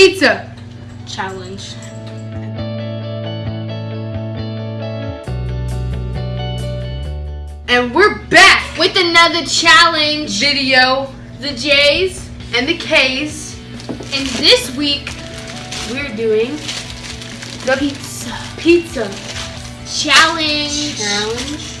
pizza challenge. And we're back with another challenge video. The J's and the K's. And this week we're doing the pizza pizza challenge. Challenge.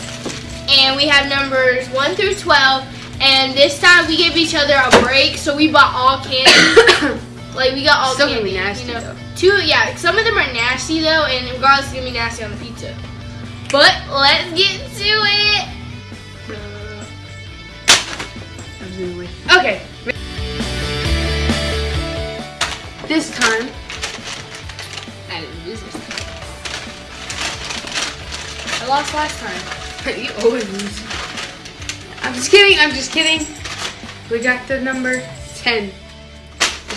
And we have numbers 1 through 12. And this time we gave each other a break, so we bought all candy. Like we got all Still candy. Nasty, you know. though. Two, yeah. Some of them are nasty though, and regardless, it's gonna be nasty on the pizza. But let's get to it. Absolutely. Okay. This time, I didn't lose this time. I lost last time. you always lose. I'm just kidding. I'm just kidding. We got the number 10.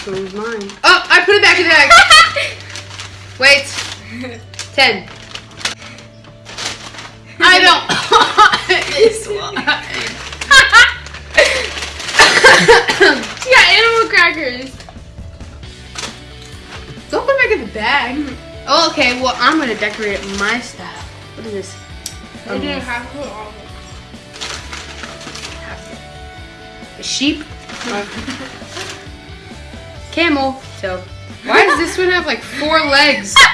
One was mine. Oh, I put it back in the bag. Wait. 10. I don't. this one. she got animal crackers. Don't put it back in the bag. Oh, okay. Well, I'm gonna decorate my stuff. What is this? I didn't um, have to all. A sheep. Camel. So, why does this one have like four legs?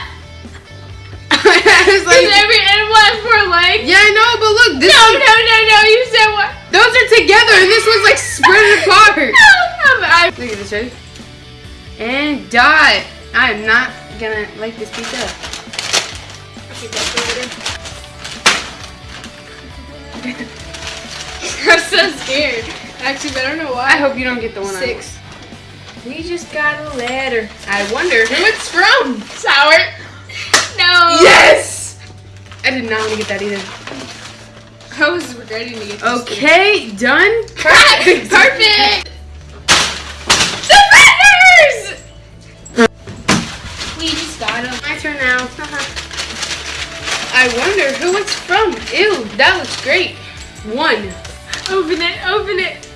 Was like, every animal has four legs? yeah, I know, but look, this No, one, no, no, no. You said what? those are together, and this one's like spread apart. No, I, Look at this, ready? And die. I am not gonna like this pizza. I'm so scared. Actually, but I don't know why. I hope you don't get the one Six. We just got a letter. I wonder who it's from. Sour. No. Yes! I did not want to get that either. I was regretting to get this. Okay, done. Perfect. Perfect. The feathers. We just got them. My turn now. I wonder who it's from. Ew, that looks great. One. Open it. Open it.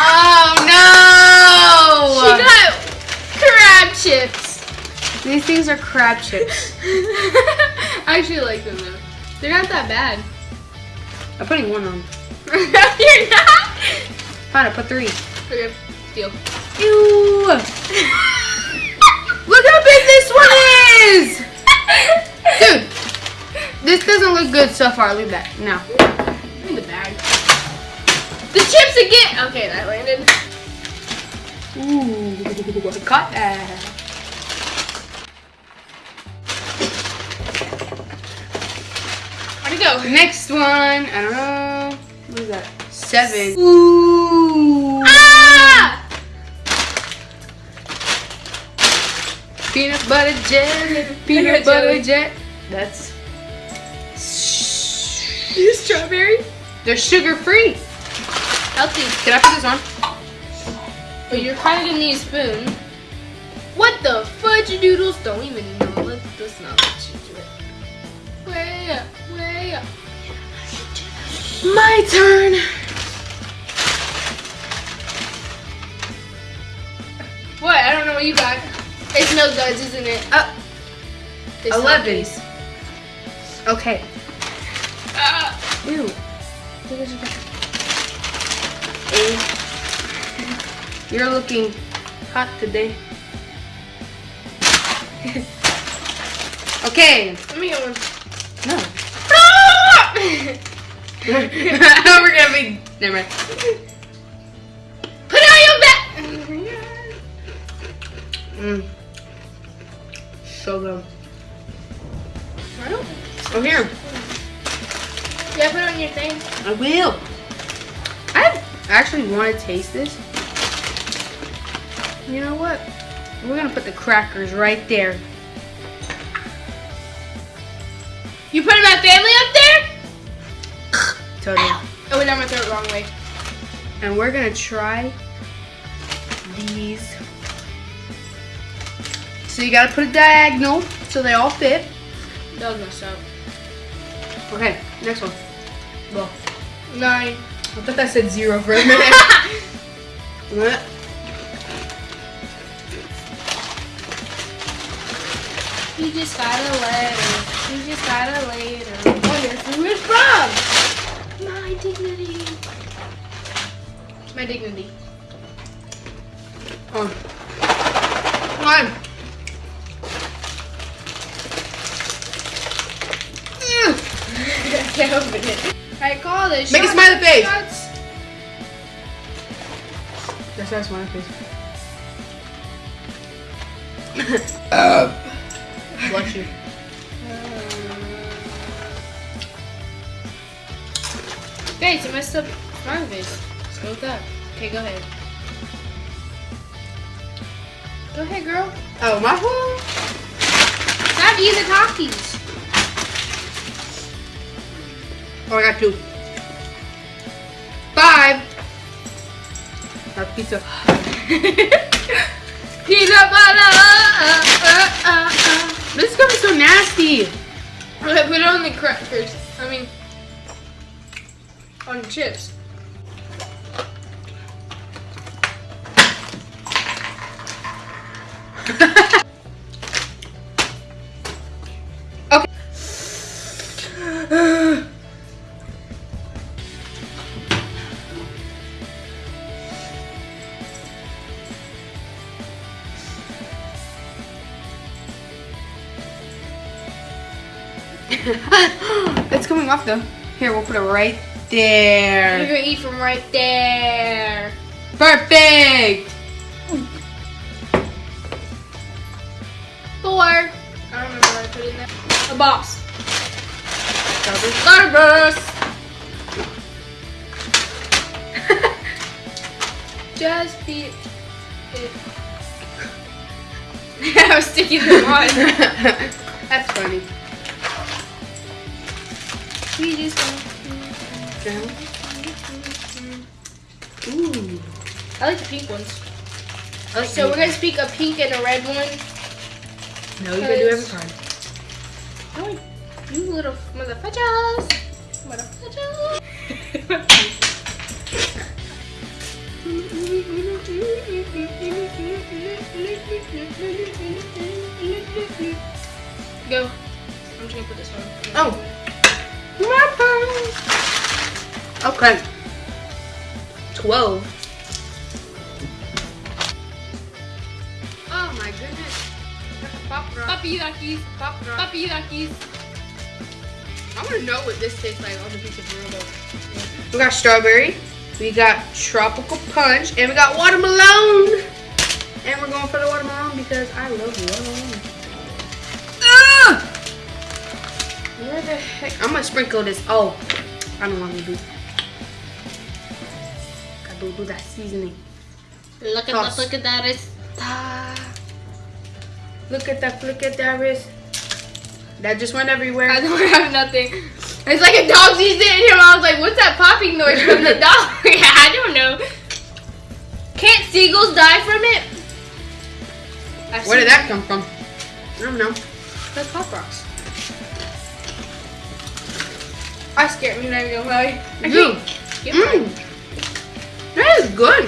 Oh no! She got crab chips. These things are crab chips. I actually like them though. They're not that bad. I'm putting one on. You're not. Fine, I put three. Okay, deal. Ew! Look how big this one is! Dude, this doesn't look good so far. Leave that. Now. The chips again. Okay, that landed. Ooh, I caught that. Where'd it go? Next one, I don't know. What is that? Seven. Ooh. Ah! Peanut butter jelly. Peanut butter jelly. jelly. That's. Strawberry. They're sugar free. Healthy. Can I put this on? But you're kind of gonna need a spoon. What the fudge doodles? Don't even know. Let's, let's not let you do it. Way up, way up. My turn. What? I don't know what you got. It's no duds, isn't it? Uh, It's not Eleven. okay. Ah. Ew. Eight. You're looking hot today. okay. Let me get one. No. Ah! We're gonna be. Never mind. Put it on your back. Mm. So good. I don't. Oh, here. Yeah, put it on your thing. I will. I actually want to taste this. You know what? We're gonna put the crackers right there. You put my family up there? Totally. Oh, wait, I'm gonna throw it the wrong way. And we're gonna try these. So you gotta put a diagonal so they all fit. That was messed up. Okay, next one. Well, Nine. I thought I said zero for a minute. You just got a letter. He You just got a letter. Wonder who is from? My dignity. My dignity. Come on. Come on. I can't open it. Alright, call this. Make a smiley face. shots. That's that's smiley face. uh. Bless you. Guys, I messed up smiley face. Let's go with that. Okay, go ahead. Go ahead, girl. Oh, my fault. Stop eating the Oh, I got two. Five. Our pizza. Peanut butter. Uh, uh, uh. This is gonna be so nasty. Okay, put it on the crackers. I mean, on the chips. off though. Here, we'll put it right there. You're gonna eat from right there. Perfect. Four. I don't remember what I put in there. A box. Starburst. Just beat it. I was sticking them on. That's funny. We just Ooh. I like the pink ones. Like So we're gonna speak a pink and a red one. No, you can do every card. Oh, you little motherfuckers. Motherfuckers. Go. I'm just gonna put this on. Oh. Okay. Twelve. Oh my goodness. That's a pop rock. Puppy duckies. Pop rock. Puppy duckies. I want to know what this tastes like on the pizza burrito. We got strawberry, we got tropical punch, and we got watermelon. And we're going for the watermelon because I love watermelon. Where the heck? I'm gonna sprinkle this. Oh, I don't want to do. Gotta do that seasoning. Look at Toss. that. Look at that. It's Ah. Look at that, look at that wrist. That just went everywhere. I don't have nothing. It's like a dog sees it in here. I was like, what's that popping noise from the dog? yeah, I don't know. Can't seagulls die from it? I've Where did that come from? I don't know. That's Pop Rocks. I scared me not even gonna lie. I can't get mm. mine. Mmm. That is good.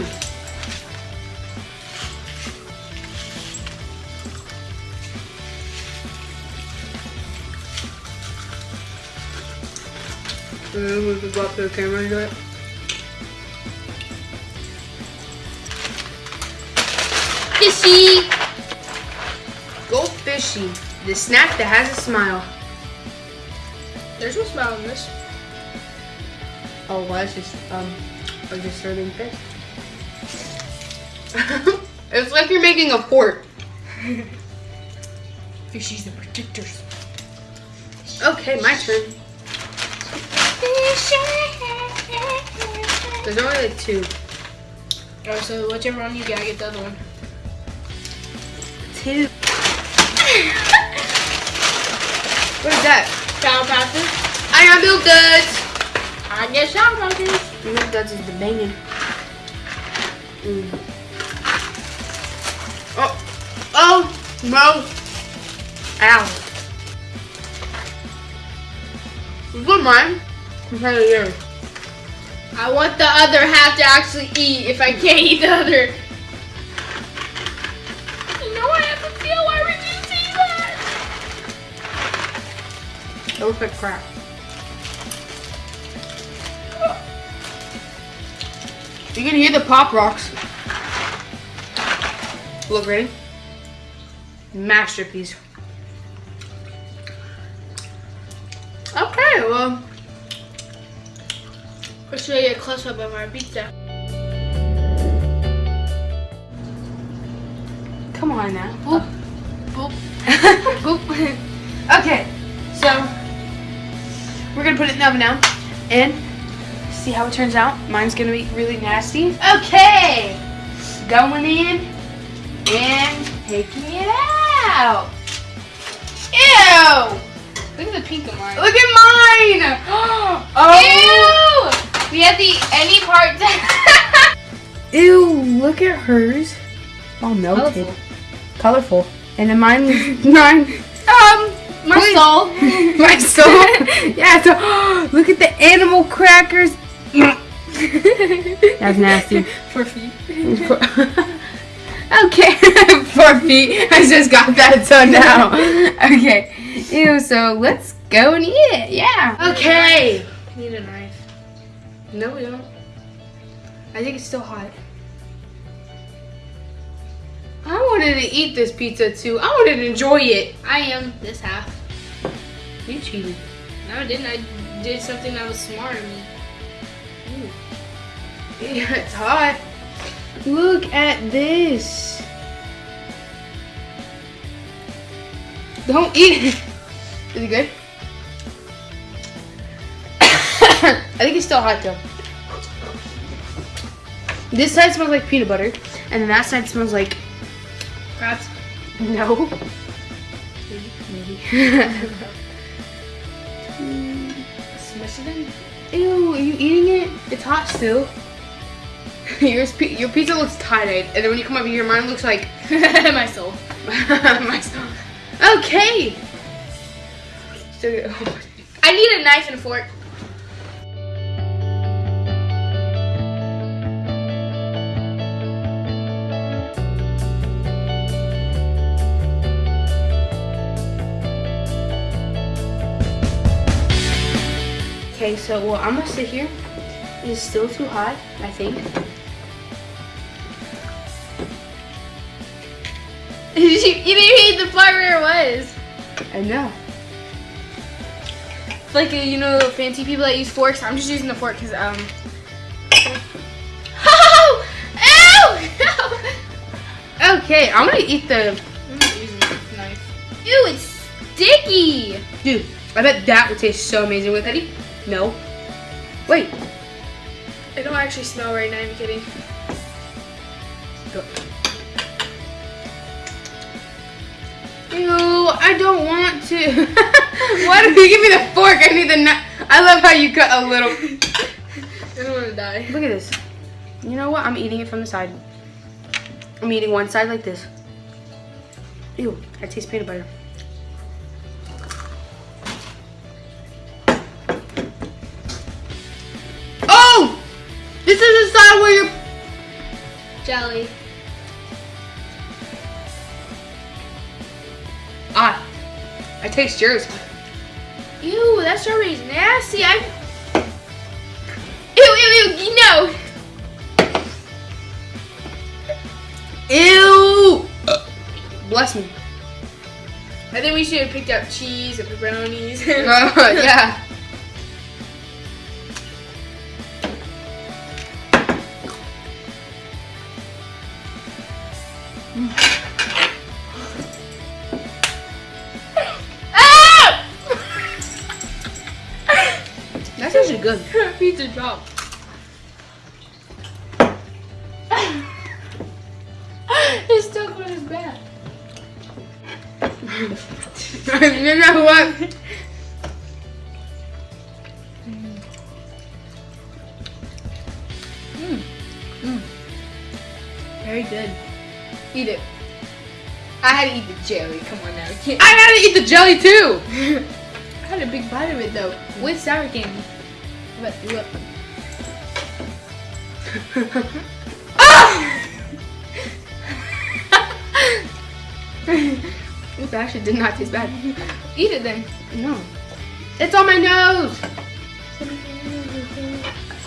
And then we could go up to the camera and do it. Fishy. Go fishy. The snack that has a smile. There's no smell in this. Oh, well, it's just, um, just serving fish. it's like you're making a fort. Fishies the protectors. Okay, my turn. There's only like two. Alright, so whichever one you get, I get the other one. Two. What is that? Sour patches. I got milk duds. I get sour patches. Milk duds is the banging. Mm. Oh, oh, no. Ow. That mine? Compared to yours. I want the other half to actually eat if I can't eat the other. It looks like crap. You can hear the pop rocks. Look, ready? Masterpiece. Okay, well, I'll show you a close up of our pizza. come on now. Boop. Boop. Boop. Okay, so we're gonna put it in the oven now and see how it turns out. Mine's gonna be really nasty. Okay, going in and taking it out. Ew! Look at the pink of mine. Look at mine! Oh! Ew! We have the any part. Ew! Look at hers. All melted. Colorful. Colorful. And then mine, mine. Um, my Please. soul. My soul. yeah. So, look at the animal crackers. That's nasty. Four feet. okay, four feet. I just got that so now. Okay. Ew. So let's go and eat it. Yeah. Okay. Need a knife. No, we don't. I think it's still hot. I wanted to eat this pizza too. I wanted to enjoy it. I am this half. You cheated. No, I didn't. I did something that was smart of me. Yeah, it's hot. Look at this. Don't eat it. Is it good? I think it's still hot though. This side smells like peanut butter, and then that side smells like Crabs. no. Maybe. Smush it in. Ew, are you eating it? It's hot still. Yours, pi- your pizza looks tie-dyed, and then when you come over here, mine looks like my soul. my stomach. Okay. Still good. I need a knife and a fork. Okay, so well, I'm gonna sit here. It's still too hot, I think. you didn't eat the part where it was. I know. Like you know, the fancy people that use forks. I'm just using the fork because um. Oh! Ew! Okay, I'm gonna eat the. I'm not using the knife. Ew, it's sticky. Dude, I bet that would taste so amazing with Eddie. No. Wait. I don't actually smell right now. I'm kidding. Go. Ew, I don't want to. Why did you give me the fork? I need the knife. I love how you cut a little. I don't want to die. Look at this. You know what? I'm eating it from the side. I'm eating one side like this. Ew, I taste peanut butter. This is the side where you're. Jelly. Ah, I taste yours. Ew, that strawberry's nasty. I. Ew, ew, ew. No. Ew! Bless me. I think we should have picked up cheese and pepperonis. Uh, yeah. Pizza drop. it's stuck on his back. you know what? Mm. Mm. Very good. Eat it. I had to eat the jelly. Come on now. I had to eat the jelly too. I had a big bite of it though, with sour candy. But look. ah! it actually did not taste bad. Eat it then. No. It's on my nose.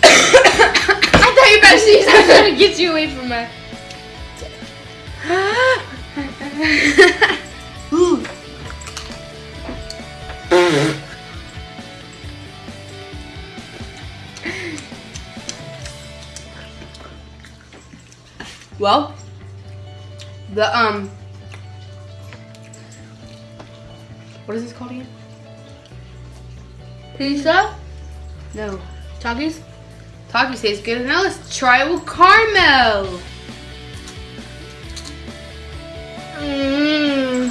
I thought you about sneeze. I was trying to get you away from my. Well, the um, what is this called again? Pizza? No, Takis? Taki tastes good. Now let's try it with caramel. Mmm.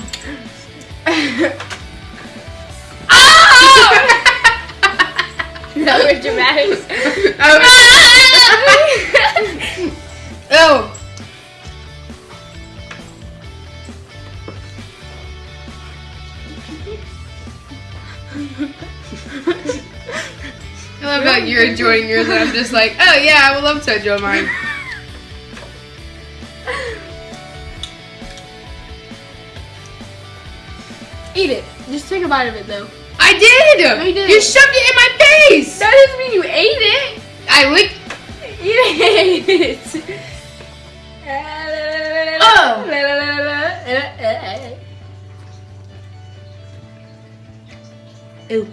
oh! that was dramatic. oh. you're enjoying yours and I'm just like, oh yeah, I would love to enjoy mine. Eat it. Just take a bite of it though. I did! No, you didn't. You shoved it in my face! That doesn't mean you ate it. I licked. You ate it. Oh. Ew!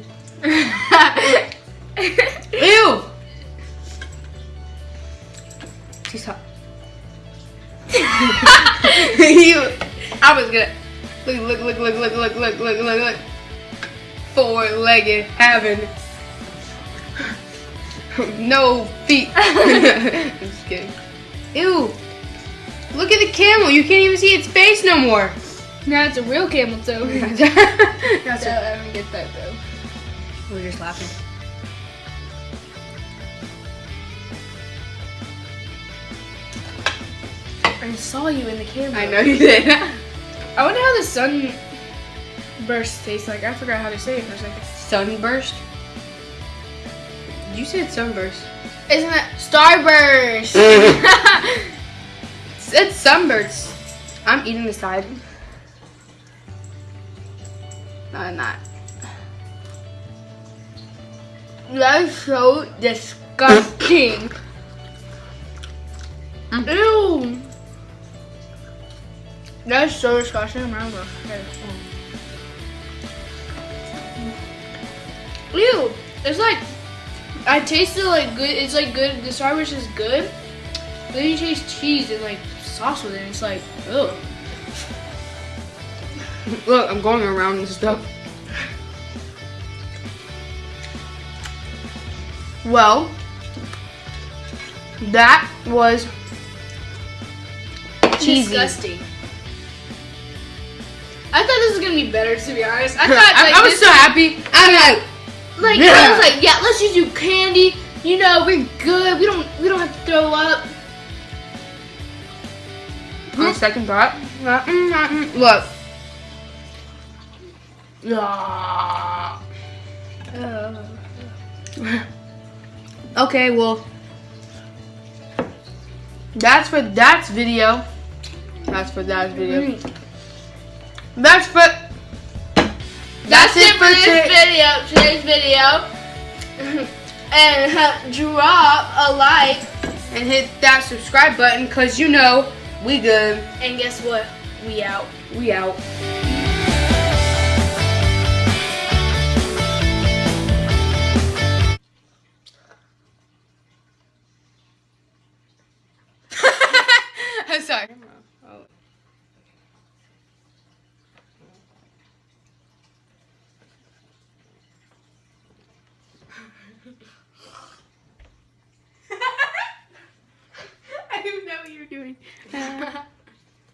look, look, look, look, look, look, look. Four-legged having no feet. I'm just kidding. Ew. Look at the camel. You can't even see its face no more. Now it's a real camel toe. That's no, I don't get that though. We're just laughing. I saw you in the camera. I know you did. I wonder how the sun burst tastes like. I forgot how to say it for a second. Sunburst. You said sunburst. Isn't that Starburst? It's sunburst. I'm eating the side. No, I'm not. That's so disgusting. Ew. That's so disgusting. Ew. It's like I tasted like good. It's like good. The Starburst is good. But then you taste cheese and like sauce with it. And it's like, ugh. Look, I'm going around and stuff. Well, that was cheesy. Disgusting. I thought this was gonna be better, to be honest. I thought I, like I was so happy. I'm like, Like Yeah. I was like, yeah, let's just do candy. You know, we're good. We don't we don't have to throw up. on second thought, mm, mm, mm, look. Ah. Okay, well, that's for that's video. That's for that video. That's for. That's, it for this video. Today's video. and uh, drop a like. And hit that subscribe button, cause you know we good. And guess what? We out. We out.